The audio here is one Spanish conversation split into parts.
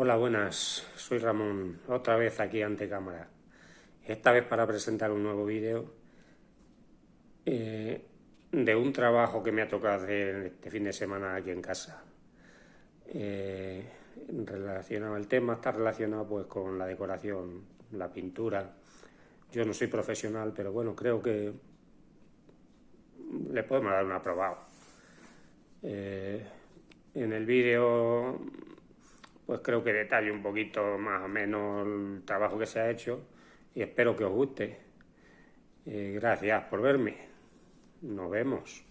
Hola, buenas. Soy Ramón, otra vez aquí ante cámara. Esta vez para presentar un nuevo vídeo eh, de un trabajo que me ha tocado hacer este fin de semana aquí en casa. Eh, relacionado al tema, está relacionado pues con la decoración, la pintura. Yo no soy profesional, pero bueno, creo que le podemos dar un aprobado. Eh, en el vídeo pues creo que detalle un poquito más o menos el trabajo que se ha hecho y espero que os guste. Eh, gracias por verme. Nos vemos.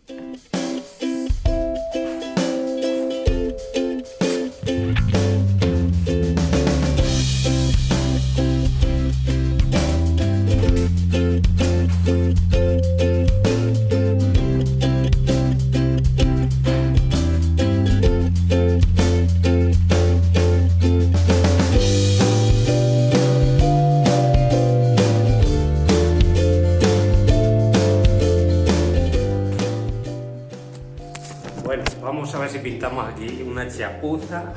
Vamos a ver si pintamos aquí una chapuza,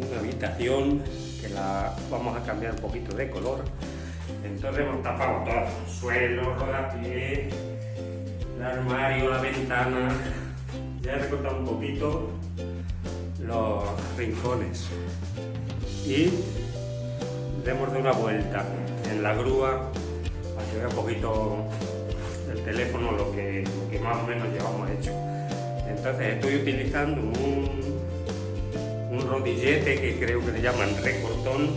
una habitación que la vamos a cambiar un poquito de color. Entonces hemos tapado todo, suelo, rodapié, el armario, la ventana. Ya he recortado un poquito los rincones y demos de una vuelta en la grúa para que vea un poquito el teléfono lo que más o menos llevamos hecho. Entonces estoy utilizando un, un rodillete que creo que le llaman recortón.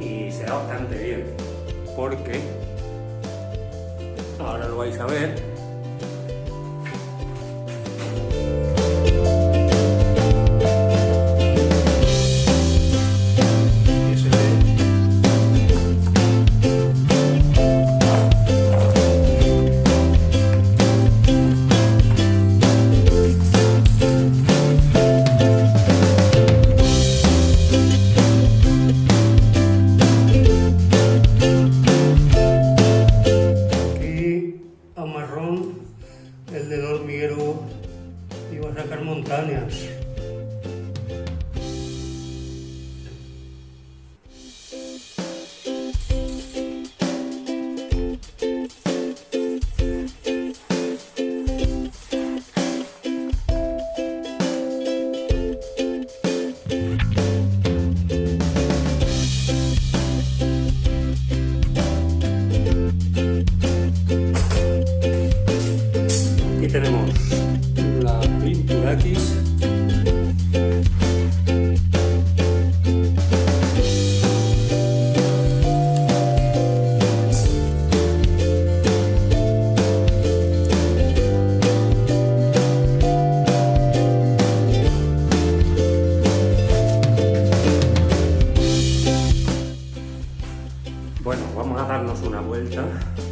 Y se da bastante bien porque ahora lo vais a ver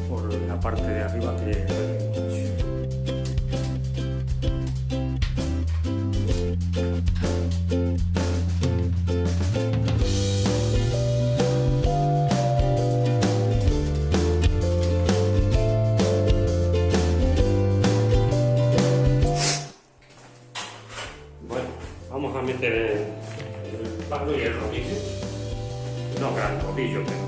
por la parte de arriba que meter el palo y el rodillo. No gran rodillo, pero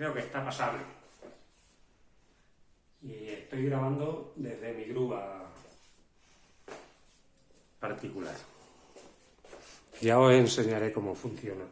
creo que está pasable. Y estoy grabando desde mi grúa particular. Ya os enseñaré cómo funciona.